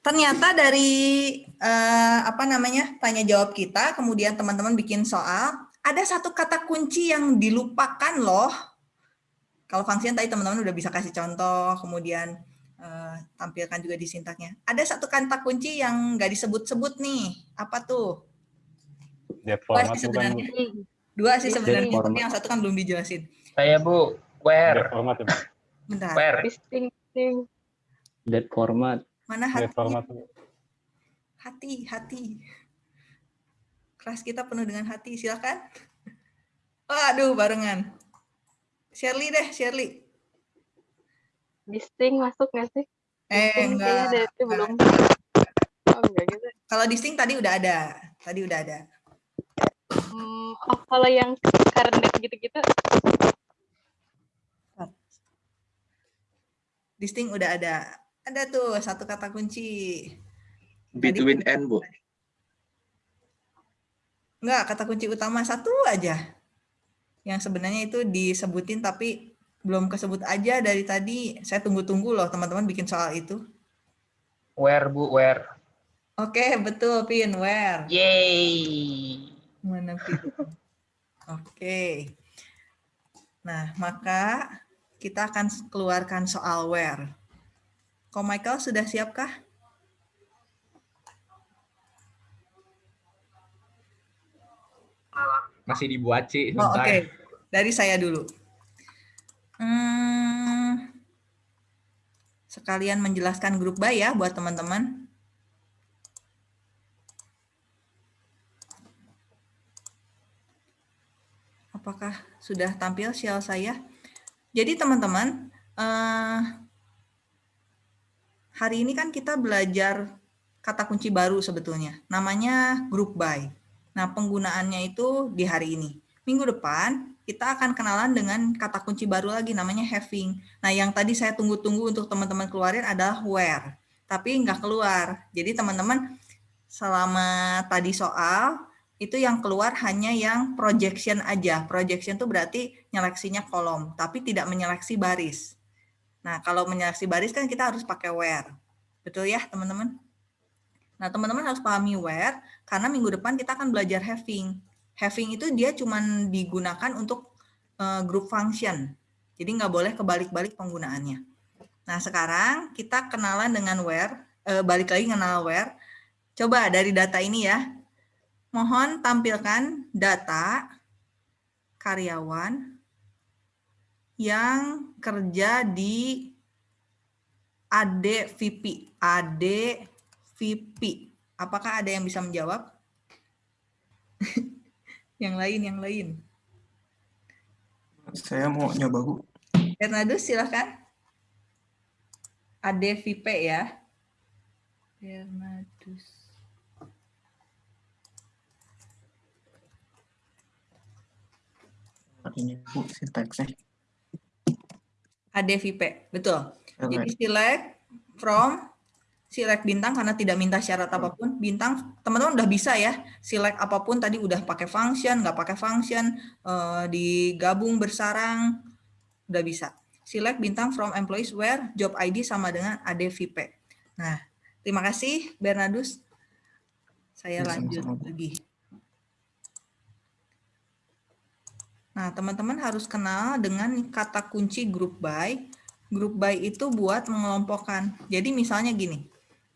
Speaker 1: Ternyata dari eh, apa namanya tanya jawab kita, kemudian teman-teman bikin soal, ada satu kata kunci yang dilupakan loh. Kalau function tadi teman-teman udah bisa kasih contoh, kemudian eh, tampilkan juga di sintaknya. Ada satu kata kunci yang nggak disebut-sebut nih. Apa tuh? Dua
Speaker 7: format
Speaker 1: sih
Speaker 7: bukan
Speaker 1: sebenarnya. Dua sih sebenarnya, tapi yang satu kan belum dijelasin.
Speaker 9: Saya Bu, where?
Speaker 7: Format ya, Bu?
Speaker 1: Bentar.
Speaker 9: Where?
Speaker 6: Distinction.
Speaker 3: Date format.
Speaker 1: Mana
Speaker 7: Date
Speaker 1: hati?
Speaker 7: format.
Speaker 1: Hati, hati. Kelas kita penuh dengan hati, silakan. Waduh, barengan. Shirley deh, Shirley.
Speaker 6: Distinct masuk nggak sih?
Speaker 1: Eh, enggak.
Speaker 6: dari itu belum. Oh, enggak gitu.
Speaker 1: Kalau distinct tadi udah ada. Tadi udah ada.
Speaker 6: Hmm, oh, kalau yang current date gitu-gitu,
Speaker 1: Distinct udah ada. Ada tuh satu kata kunci.
Speaker 10: between and, Bu.
Speaker 1: Enggak, kata kunci utama satu aja. Yang sebenarnya itu disebutin tapi belum kesebut aja dari tadi. Saya tunggu-tunggu loh teman-teman bikin soal itu.
Speaker 9: Where, Bu, where?
Speaker 1: Oke, betul, Pin. Where?
Speaker 9: Yay!
Speaker 1: Mana Pin? Oke. Nah, maka kita akan keluarkan soal where. Ko Michael sudah siapkah?
Speaker 8: Masih dibuat, Ci.
Speaker 1: Oh. Oke, dari saya dulu. Hmm, sekalian menjelaskan grup by ya buat teman-teman. Apakah sudah tampil shell saya? Jadi teman-teman, eh, hari ini kan kita belajar kata kunci baru sebetulnya. Namanya group by. Nah, penggunaannya itu di hari ini. Minggu depan kita akan kenalan dengan kata kunci baru lagi namanya having. Nah, yang tadi saya tunggu-tunggu untuk teman-teman keluarin adalah where. Tapi nggak keluar. Jadi teman-teman selama tadi soal itu yang keluar hanya yang projection aja. Projection itu berarti nyeleksinya kolom, tapi tidak menyeleksi baris. Nah, kalau menyeleksi baris kan kita harus pakai where. Betul ya, teman-teman? Nah, teman-teman harus pahami where, karena minggu depan kita akan belajar having. Having itu dia cuma digunakan untuk uh, group function. Jadi nggak boleh kebalik-balik penggunaannya. Nah, sekarang kita kenalan dengan where, uh, balik lagi kenal where. Coba dari data ini ya, mohon tampilkan data karyawan yang kerja di ADVP. ADVP. Apakah ada yang bisa menjawab? (laughs) yang lain, yang lain.
Speaker 5: Saya mau nyoba, Bu.
Speaker 1: Bernardus, silahkan. ADVP ya. Bernardus.
Speaker 5: Ini, Bu, sintaksnya.
Speaker 1: ADVP, betul. Jadi
Speaker 5: select
Speaker 1: from select bintang karena tidak minta syarat apa pun. Bintang teman-teman udah bisa ya. Select apa pun tadi udah pakai function, nggak pakai function, eh, digabung bersarang, udah bisa. Select bintang from employees where job ID sama dengan ADVP. Nah, terima kasih Bernardus. Saya
Speaker 5: Ya,
Speaker 1: lanjut
Speaker 5: Bu.
Speaker 1: lagi. Nah, teman-teman harus kenal dengan kata kunci group by. Group by itu buat mengelompokkan. Jadi misalnya gini,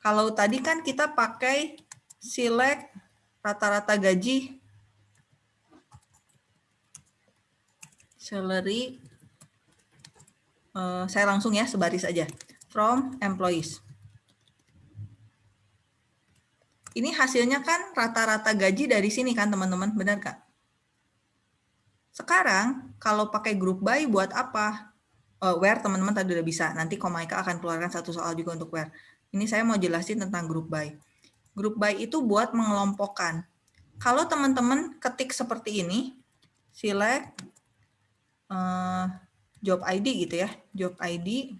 Speaker 1: kalau tadi kan kita pakai select rata-rata gaji, salary, eh, saya langsung ya sebaris aja, from employees. Ini hasilnya kan rata-rata gaji dari sini kan teman-teman, benar Kak? Sekarang kalau pakai group by buat apa? Eh, where teman-teman tadi udah bisa. Nanti Komaika akan keluarkan satu soal juga untuk where. Ini saya mau jelasin tentang group by. Group by itu buat mengelompokkan. Kalau teman-teman ketik seperti ini, select eh, job ID gitu ya, job ID,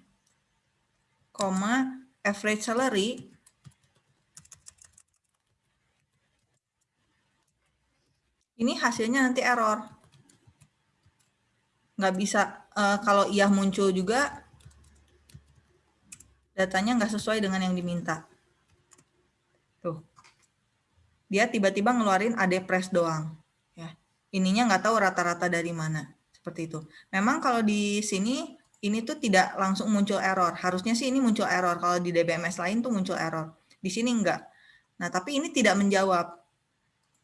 Speaker 1: koma average salary, ini hasilnya nanti error nggak bisa eh, kalau iya muncul juga datanya nggak sesuai dengan yang diminta. Tuh. Dia tiba-tiba ngeluarin AD press doang. Ya. Ininya nggak tahu rata-rata dari mana. Seperti itu. Memang kalau di sini ini tuh tidak langsung muncul error. Harusnya sih ini muncul error. Kalau di DBMS lain tuh muncul error. Di sini enggak. Nah, tapi ini tidak menjawab.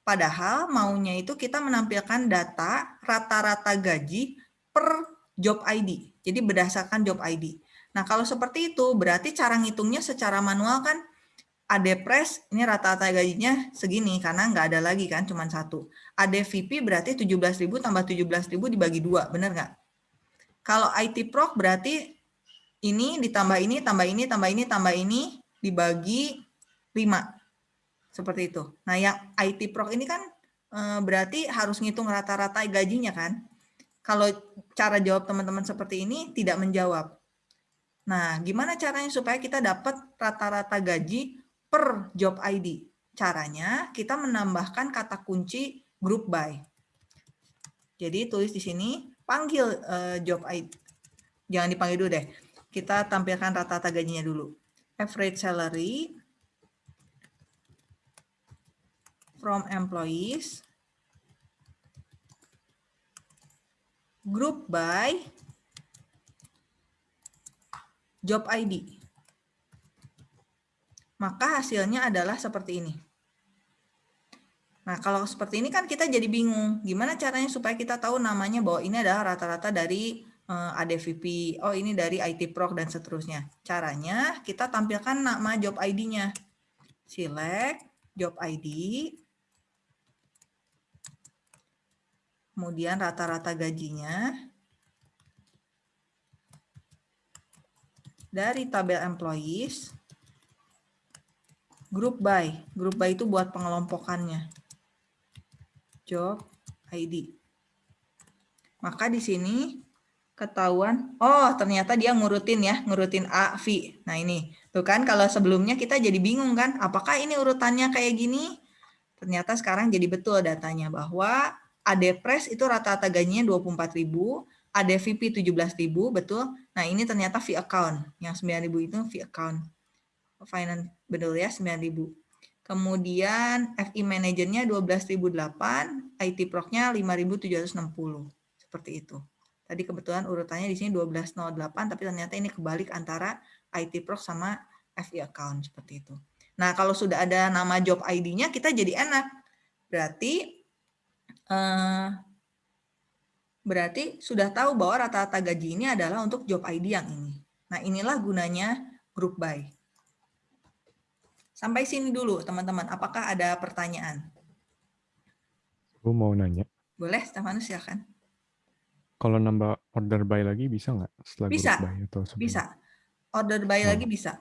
Speaker 1: Padahal maunya itu kita menampilkan data rata-rata gaji per job ID. Jadi berdasarkan job ID. Nah, kalau seperti itu berarti cara ngitungnya secara manual kan ADPRES ini rata-rata gajinya segini karena nggak ada lagi kan cuma satu. ADVP berarti 17.000 tambah 17.000 dibagi dua, benar nggak? Kalau IT Proc berarti ini ditambah ini, tambah ini, tambah ini, tambah ini dibagi 5. Seperti itu. Nah, yang IT Proc ini kan eh, berarti harus ngitung rata-rata gajinya kan? Kalau cara jawab teman-teman seperti ini tidak menjawab. Nah, gimana caranya supaya kita dapat rata-rata gaji per job ID. Caranya kita menambahkan kata kunci group by. Jadi tulis di sini panggil uh, job ID. Jangan dipanggil dulu deh. Kita tampilkan rata-rata gajinya dulu. Average salary from employees group by job ID. Maka hasilnya adalah seperti ini. Nah, kalau seperti ini kan kita jadi bingung. Gimana caranya supaya kita tahu namanya bahwa ini adalah rata-rata dari eh, ADVP, oh ini dari IT Proc dan seterusnya. Caranya kita tampilkan nama job ID-nya. Select job ID. Kemudian rata-rata gajinya. Dari tabel employees. Group by. Group by itu buat pengelompokannya. Job ID. Maka di sini ketahuan, oh ternyata dia ngurutin ya, ngurutin A, V. Nah ini, tuh kan kalau sebelumnya kita jadi bingung kan, apakah ini urutannya kayak gini? Ternyata sekarang jadi betul datanya bahwa ADPRES itu rata-rata gajinya 24.000, ADVP 17.000, betul. Nah ini ternyata fee account, yang 9.000 itu fee account finance betul ya 9000. Kemudian FI manajernya 12.008, IT Proc-nya 5.760. Seperti itu. Tadi kebetulan urutannya di sini 1208 tapi ternyata ini kebalik antara IT Proc sama FI account seperti itu. Nah, kalau sudah ada nama job ID-nya kita jadi enak. Berarti eh, berarti sudah tahu bahwa rata-rata gaji ini adalah untuk job ID yang ini. Nah, inilah gunanya group by. Sampai sini dulu, teman-teman. Apakah ada pertanyaan?
Speaker 4: Aku mau nanya.
Speaker 1: Boleh, Stefanus silakan.
Speaker 4: Kalau nambah order by lagi bisa nggak setelah
Speaker 1: bisa.
Speaker 4: by atau sebelum?
Speaker 1: Bisa. Order by oh. lagi bisa.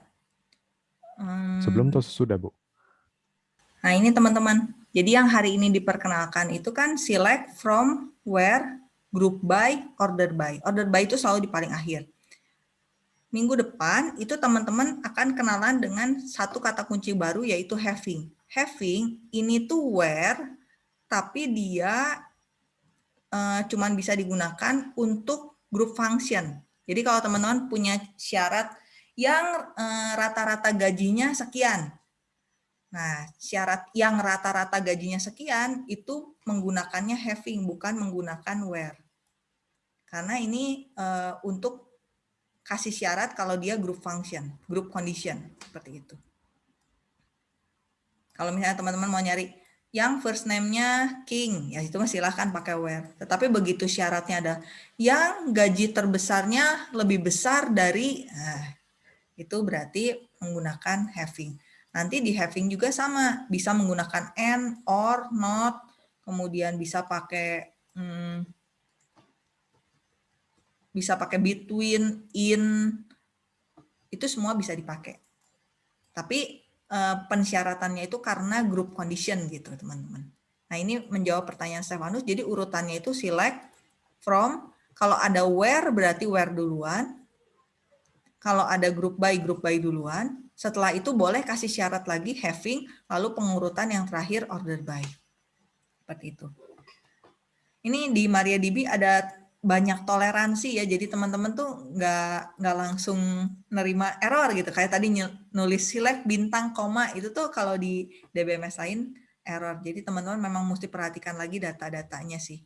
Speaker 4: Hmm. Sebelum atau sesudah, Bu?
Speaker 1: Nah, ini teman-teman. Jadi yang hari ini diperkenalkan itu kan select from where group by order by. Order by itu selalu di paling akhir minggu depan itu teman-teman akan kenalan dengan satu kata kunci baru yaitu having. Having ini tuh where tapi dia uh, cuman bisa digunakan untuk group function. Jadi kalau teman-teman punya syarat yang eh, rata-rata uh, gajinya sekian. Nah, syarat yang rata-rata gajinya sekian itu menggunakannya having bukan menggunakan where. Karena ini uh, untuk kasih syarat kalau dia group function, group condition, seperti itu. Kalau misalnya teman-teman mau nyari yang first name-nya King, ya itu silahkan pakai where. Tetapi begitu syaratnya ada yang gaji terbesarnya lebih besar dari, nah, itu berarti menggunakan having. Nanti di having juga sama, bisa menggunakan and, or, not, kemudian bisa pakai hmm, bisa pakai between, in, itu semua bisa dipakai. Tapi uh, pensyaratannya itu karena group condition gitu teman-teman. Nah ini menjawab pertanyaan Stefanus, jadi urutannya itu select from, kalau ada where berarti where duluan, kalau ada group by, group by duluan, setelah itu boleh kasih syarat lagi having, lalu pengurutan yang terakhir order by. Seperti itu. Ini di MariaDB ada banyak toleransi ya jadi teman-teman tuh nggak nggak langsung nerima error gitu. Kayak tadi nulis select bintang koma itu tuh kalau di DBMS lain error. Jadi teman-teman memang mesti perhatikan lagi data-datanya sih.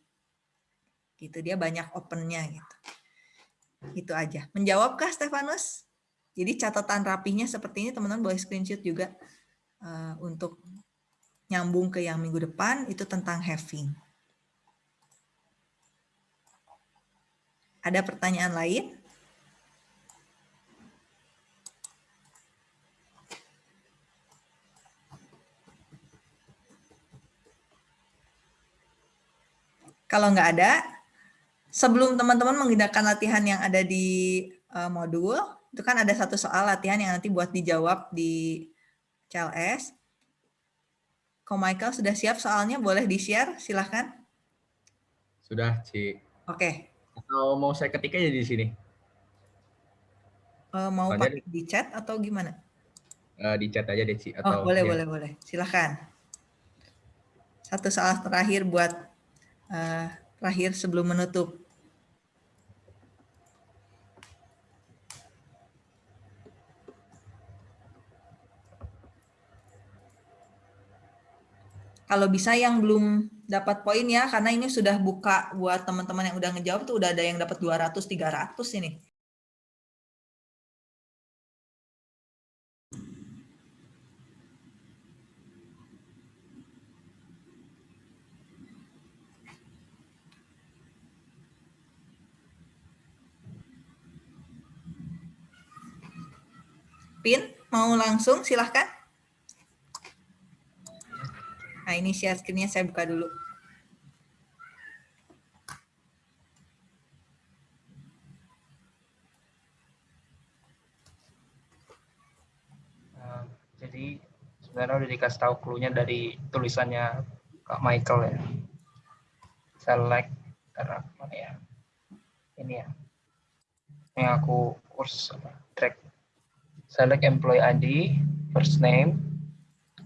Speaker 1: Gitu dia banyak opennya gitu. Itu aja. Menjawabkah Stefanus? Jadi catatan rapinya seperti ini teman-teman boleh screenshot juga uh, untuk nyambung ke yang minggu depan itu tentang having Ada pertanyaan lain? Kalau nggak ada, sebelum teman-teman menggunakan latihan yang ada di uh, modul, itu kan ada satu soal latihan yang nanti buat dijawab di CLS. Ko Michael sudah siap soalnya, boleh di-share, silahkan.
Speaker 8: Sudah, Ci.
Speaker 1: Oke,
Speaker 8: atau mau saya ketik aja di sini?
Speaker 1: Uh, mau pakai di chat atau gimana?
Speaker 8: eh, di chat aja deh Ci
Speaker 1: Oh,
Speaker 8: atau
Speaker 1: boleh,
Speaker 8: dia-
Speaker 1: boleh, boleh. Silakan. Satu soal terakhir buat eh, terakhir sebelum menutup. Kalau bisa yang belum dapat poin ya, karena ini sudah buka buat teman-teman yang udah ngejawab tuh udah ada yang dapat 200, 300 ini. Pin, mau langsung silahkan. Nah ini share screen-nya saya buka dulu.
Speaker 9: Nah, jadi sebenarnya udah dikasih tahu clue-nya dari tulisannya Kak Michael ya. Select mana ya? Ini ya. Yang aku apa? Track. Select employee ID, first name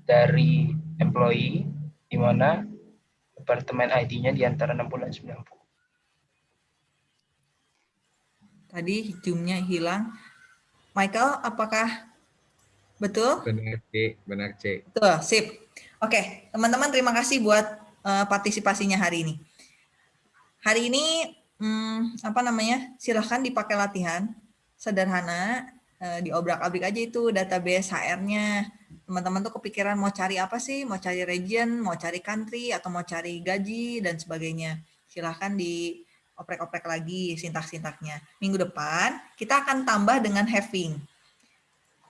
Speaker 9: dari employee di mana departemen ID-nya di antara 60 dan 90.
Speaker 1: Tadi zoom-nya hilang. Michael, apakah betul?
Speaker 8: Benar C, benar C.
Speaker 1: Betul, sip. Oke, teman-teman terima kasih buat eh, partisipasinya hari ini. Hari ini hmm, apa namanya? Silahkan dipakai latihan sederhana, eh, diobrak-abrik aja itu database HR-nya. Teman-teman tuh kepikiran mau cari apa sih? Mau cari region, mau cari country, atau mau cari gaji dan sebagainya. Silahkan dioprek-oprek lagi sintak-sintaknya. Minggu depan kita akan tambah dengan having.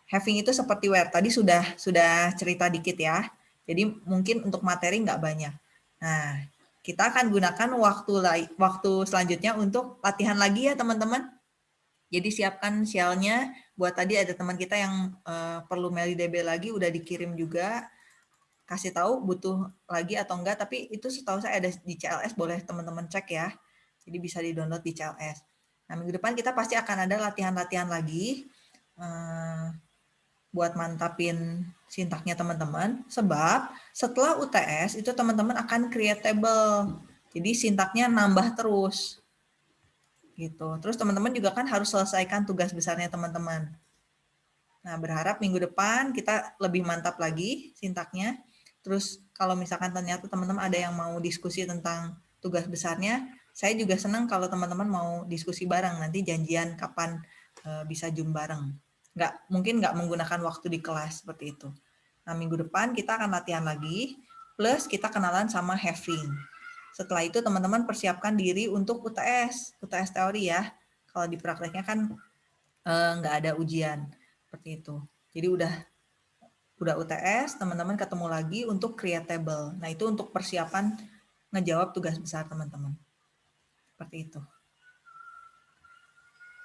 Speaker 1: Having itu seperti where tadi sudah sudah cerita dikit ya. Jadi mungkin untuk materi nggak banyak. Nah, kita akan gunakan waktu waktu selanjutnya untuk latihan lagi ya teman-teman. Jadi siapkan shell-nya buat tadi ada teman kita yang eh, perlu MeliDB lagi udah dikirim juga. Kasih tahu butuh lagi atau enggak, tapi itu setahu saya ada di CLS boleh teman-teman cek ya. Jadi bisa di-download di CLS. Nah, minggu depan kita pasti akan ada latihan-latihan lagi. eh, buat mantapin sintaknya teman-teman sebab setelah UTS itu teman-teman akan create table jadi sintaknya nambah terus gitu. Terus teman-teman juga kan harus selesaikan tugas besarnya teman-teman. Nah berharap minggu depan kita lebih mantap lagi sintaknya terus kalau misalkan ternyata teman-teman ada yang mau diskusi tentang tugas besarnya saya juga senang kalau teman-teman mau diskusi bareng. Nanti janjian kapan eh, bisa zoom bareng. Nggak mungkin nggak menggunakan waktu di kelas seperti itu. Nah minggu depan kita akan latihan lagi, plus kita kenalan sama having. Setelah itu teman-teman persiapkan diri untuk UTS, UTS teori ya. Kalau di prakteknya kan eh, nggak ada ujian seperti itu. Jadi udah udah UTS, teman-teman ketemu lagi untuk create table. Nah itu untuk persiapan ngejawab tugas besar teman-teman. Seperti itu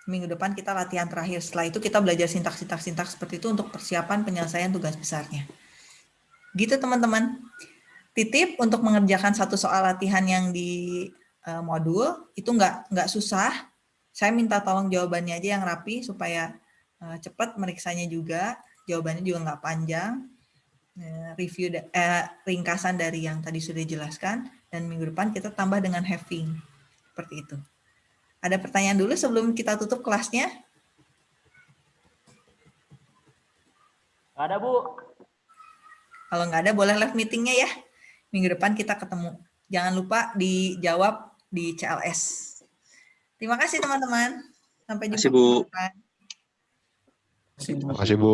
Speaker 1: minggu depan kita latihan terakhir. Setelah itu kita belajar sintaks-sintaks-sintaks seperti itu untuk persiapan penyelesaian tugas besarnya. Gitu teman-teman. Titip untuk mengerjakan satu soal latihan yang di eh, modul itu nggak nggak susah. Saya minta tolong jawabannya aja yang rapi supaya eh, cepat meriksanya juga. Jawabannya juga nggak panjang. Eh, review da- eh, ringkasan dari yang tadi sudah dijelaskan dan minggu depan kita tambah dengan having seperti itu. Ada pertanyaan dulu sebelum kita tutup kelasnya?
Speaker 16: Ada Bu.
Speaker 1: Kalau nggak ada, boleh live meetingnya ya. Minggu depan kita ketemu. Jangan lupa dijawab di CLS. Terima kasih teman-teman. Sampai jumpa.
Speaker 10: Terima kasih, Bu.
Speaker 1: minggu depan.
Speaker 4: Terima kasih Bu.